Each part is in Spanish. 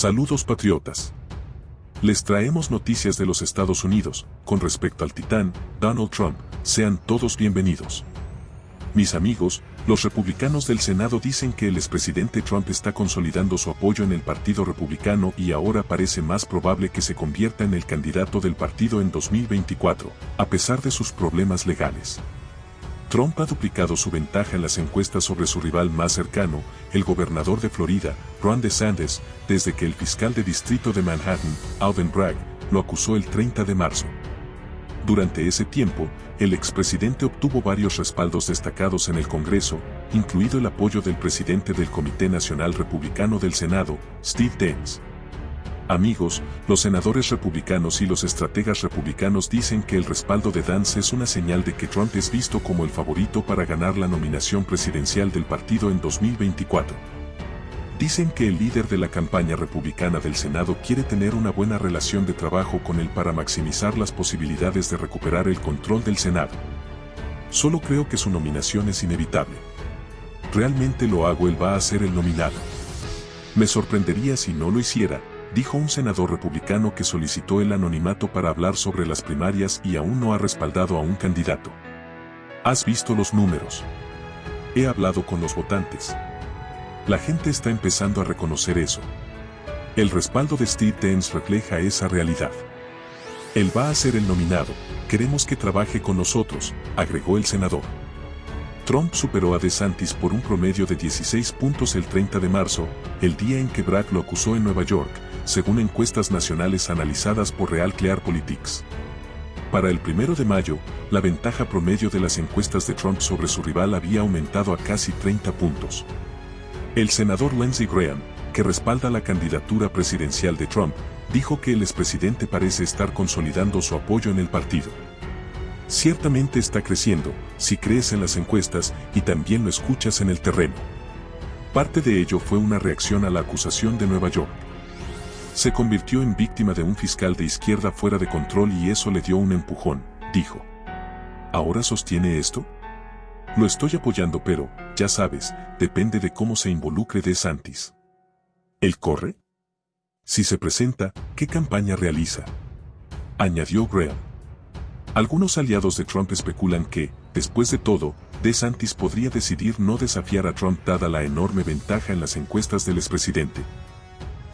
Saludos patriotas. Les traemos noticias de los Estados Unidos, con respecto al titán, Donald Trump, sean todos bienvenidos. Mis amigos, los republicanos del Senado dicen que el expresidente Trump está consolidando su apoyo en el Partido Republicano y ahora parece más probable que se convierta en el candidato del partido en 2024, a pesar de sus problemas legales. Trump ha duplicado su ventaja en las encuestas sobre su rival más cercano, el gobernador de Florida, Ron DeSantis, desde que el fiscal de distrito de Manhattan, Alvin Bragg, lo acusó el 30 de marzo. Durante ese tiempo, el expresidente obtuvo varios respaldos destacados en el Congreso, incluido el apoyo del presidente del Comité Nacional Republicano del Senado, Steve Daines. Amigos, los senadores republicanos y los estrategas republicanos dicen que el respaldo de Dance es una señal de que Trump es visto como el favorito para ganar la nominación presidencial del partido en 2024. Dicen que el líder de la campaña republicana del Senado quiere tener una buena relación de trabajo con él para maximizar las posibilidades de recuperar el control del Senado. Solo creo que su nominación es inevitable. Realmente lo hago, él va a ser el nominado. Me sorprendería si no lo hiciera, dijo un senador republicano que solicitó el anonimato para hablar sobre las primarias y aún no ha respaldado a un candidato. ¿Has visto los números? He hablado con los votantes. La gente está empezando a reconocer eso. El respaldo de Steve Dance refleja esa realidad. Él va a ser el nominado, queremos que trabaje con nosotros, agregó el senador. Trump superó a DeSantis por un promedio de 16 puntos el 30 de marzo, el día en que Bragg lo acusó en Nueva York, según encuestas nacionales analizadas por Real Clear Politics. Para el primero de mayo, la ventaja promedio de las encuestas de Trump sobre su rival había aumentado a casi 30 puntos. El senador Lindsey Graham, que respalda la candidatura presidencial de Trump, dijo que el expresidente parece estar consolidando su apoyo en el partido. Ciertamente está creciendo, si crees en las encuestas y también lo escuchas en el terreno. Parte de ello fue una reacción a la acusación de Nueva York se convirtió en víctima de un fiscal de izquierda fuera de control y eso le dio un empujón, dijo. ¿Ahora sostiene esto? Lo estoy apoyando pero, ya sabes, depende de cómo se involucre de Santis. ¿Él corre? Si se presenta, ¿qué campaña realiza? Añadió Graham. Algunos aliados de Trump especulan que, después de todo, DeSantis podría decidir no desafiar a Trump dada la enorme ventaja en las encuestas del expresidente,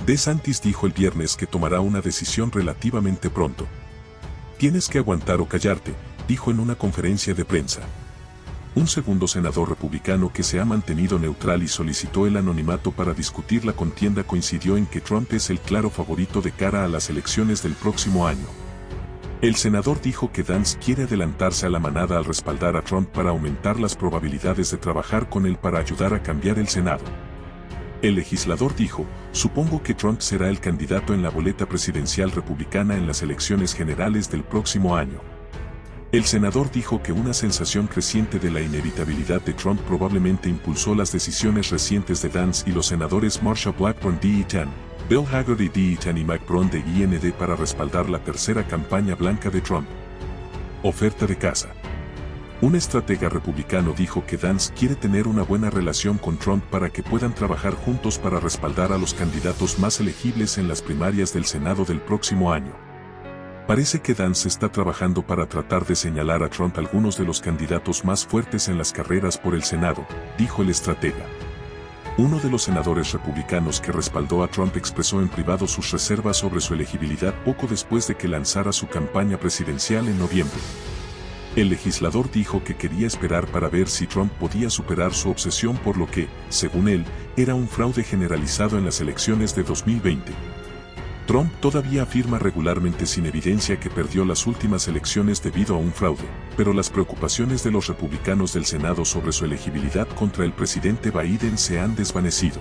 De Santis dijo el viernes que tomará una decisión relativamente pronto. Tienes que aguantar o callarte, dijo en una conferencia de prensa. Un segundo senador republicano que se ha mantenido neutral y solicitó el anonimato para discutir la contienda coincidió en que Trump es el claro favorito de cara a las elecciones del próximo año. El senador dijo que Dance quiere adelantarse a la manada al respaldar a Trump para aumentar las probabilidades de trabajar con él para ayudar a cambiar el Senado. El legislador dijo, supongo que Trump será el candidato en la boleta presidencial republicana en las elecciones generales del próximo año. El senador dijo que una sensación creciente de la inevitabilidad de Trump probablemente impulsó las decisiones recientes de Dance y los senadores Marsha Blackburn de Eaton, Bill Hagerty de Eaton y Mike Brown de IND para respaldar la tercera campaña blanca de Trump. Oferta de casa. Un estratega republicano dijo que Dance quiere tener una buena relación con Trump para que puedan trabajar juntos para respaldar a los candidatos más elegibles en las primarias del Senado del próximo año. Parece que Dance está trabajando para tratar de señalar a Trump algunos de los candidatos más fuertes en las carreras por el Senado, dijo el estratega. Uno de los senadores republicanos que respaldó a Trump expresó en privado sus reservas sobre su elegibilidad poco después de que lanzara su campaña presidencial en noviembre. El legislador dijo que quería esperar para ver si Trump podía superar su obsesión por lo que, según él, era un fraude generalizado en las elecciones de 2020. Trump todavía afirma regularmente sin evidencia que perdió las últimas elecciones debido a un fraude, pero las preocupaciones de los republicanos del Senado sobre su elegibilidad contra el presidente Biden se han desvanecido.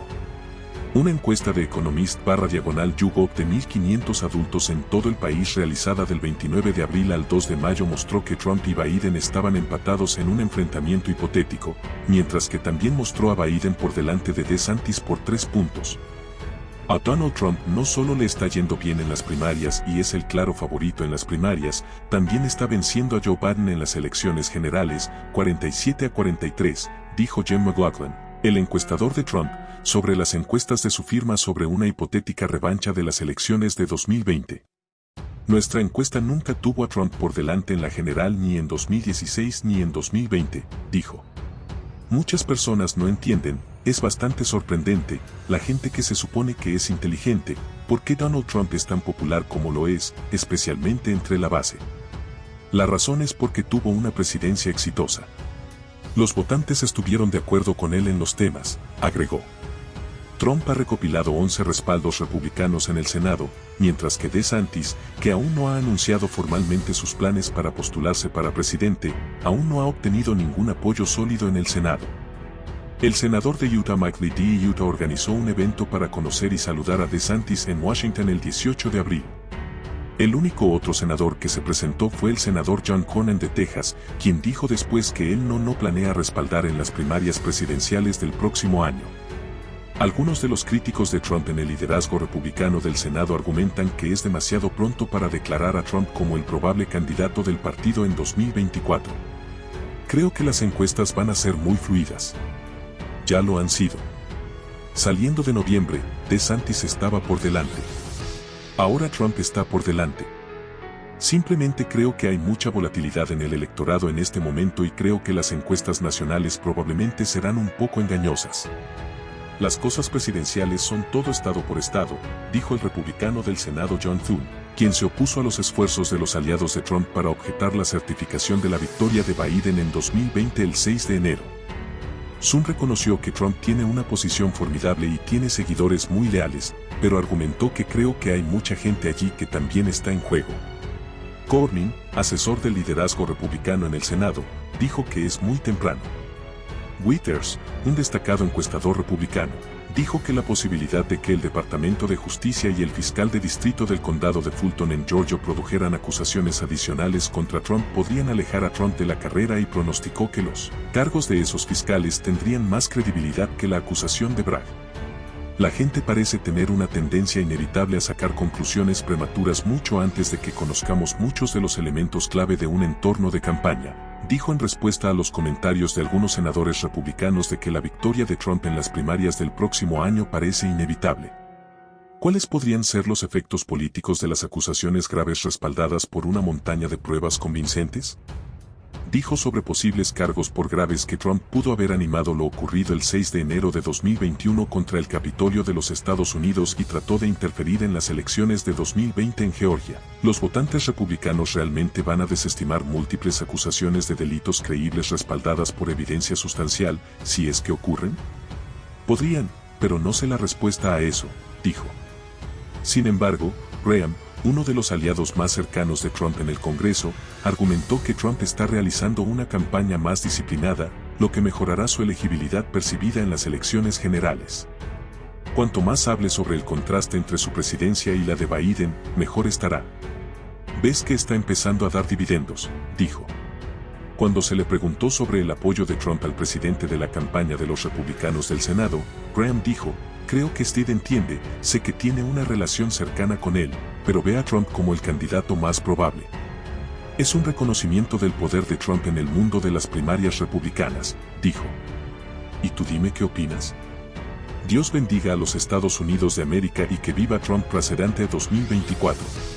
Una encuesta de Economist barra diagonal YouGov de 1.500 adultos en todo el país realizada del 29 de abril al 2 de mayo mostró que Trump y Biden estaban empatados en un enfrentamiento hipotético, mientras que también mostró a Biden por delante de DeSantis por tres puntos. A Donald Trump no solo le está yendo bien en las primarias y es el claro favorito en las primarias, también está venciendo a Joe Biden en las elecciones generales, 47 a 43, dijo Jim McLaughlin, el encuestador de Trump, sobre las encuestas de su firma sobre una hipotética revancha de las elecciones de 2020. Nuestra encuesta nunca tuvo a Trump por delante en la general ni en 2016 ni en 2020, dijo. Muchas personas no entienden, es bastante sorprendente, la gente que se supone que es inteligente, por qué Donald Trump es tan popular como lo es, especialmente entre la base. La razón es porque tuvo una presidencia exitosa. Los votantes estuvieron de acuerdo con él en los temas, agregó. Trump ha recopilado 11 respaldos republicanos en el Senado, mientras que DeSantis, que aún no ha anunciado formalmente sus planes para postularse para presidente, aún no ha obtenido ningún apoyo sólido en el Senado. El senador de Utah Mike de Utah organizó un evento para conocer y saludar a DeSantis en Washington el 18 de abril. El único otro senador que se presentó fue el senador John Cornyn de Texas, quien dijo después que él no, no planea respaldar en las primarias presidenciales del próximo año. Algunos de los críticos de Trump en el liderazgo republicano del Senado argumentan que es demasiado pronto para declarar a Trump como el probable candidato del partido en 2024. Creo que las encuestas van a ser muy fluidas. Ya lo han sido. Saliendo de noviembre, DeSantis estaba por delante. Ahora Trump está por delante. Simplemente creo que hay mucha volatilidad en el electorado en este momento y creo que las encuestas nacionales probablemente serán un poco engañosas. Las cosas presidenciales son todo estado por estado, dijo el republicano del Senado John Thune, quien se opuso a los esfuerzos de los aliados de Trump para objetar la certificación de la victoria de Biden en 2020 el 6 de enero. Thune reconoció que Trump tiene una posición formidable y tiene seguidores muy leales, pero argumentó que creo que hay mucha gente allí que también está en juego. Cornyn, asesor del liderazgo republicano en el Senado, dijo que es muy temprano. Withers, un destacado encuestador republicano, dijo que la posibilidad de que el Departamento de Justicia y el fiscal de distrito del condado de Fulton en Georgia produjeran acusaciones adicionales contra Trump podrían alejar a Trump de la carrera y pronosticó que los cargos de esos fiscales tendrían más credibilidad que la acusación de Bragg. La gente parece tener una tendencia inevitable a sacar conclusiones prematuras mucho antes de que conozcamos muchos de los elementos clave de un entorno de campaña, dijo en respuesta a los comentarios de algunos senadores republicanos de que la victoria de Trump en las primarias del próximo año parece inevitable. ¿Cuáles podrían ser los efectos políticos de las acusaciones graves respaldadas por una montaña de pruebas convincentes? Dijo sobre posibles cargos por graves que Trump pudo haber animado lo ocurrido el 6 de enero de 2021 contra el Capitolio de los Estados Unidos y trató de interferir en las elecciones de 2020 en Georgia. ¿Los votantes republicanos realmente van a desestimar múltiples acusaciones de delitos creíbles respaldadas por evidencia sustancial, si es que ocurren? Podrían, pero no sé la respuesta a eso, dijo. Sin embargo, Graham, uno de los aliados más cercanos de Trump en el Congreso, argumentó que Trump está realizando una campaña más disciplinada, lo que mejorará su elegibilidad percibida en las elecciones generales. Cuanto más hable sobre el contraste entre su presidencia y la de Biden, mejor estará. Ves que está empezando a dar dividendos, dijo. Cuando se le preguntó sobre el apoyo de Trump al presidente de la campaña de los republicanos del Senado, Graham dijo, creo que Steve entiende, sé que tiene una relación cercana con él, pero ve a Trump como el candidato más probable. Es un reconocimiento del poder de Trump en el mundo de las primarias republicanas, dijo. ¿Y tú dime qué opinas? Dios bendiga a los Estados Unidos de América y que viva Trump presidente 2024.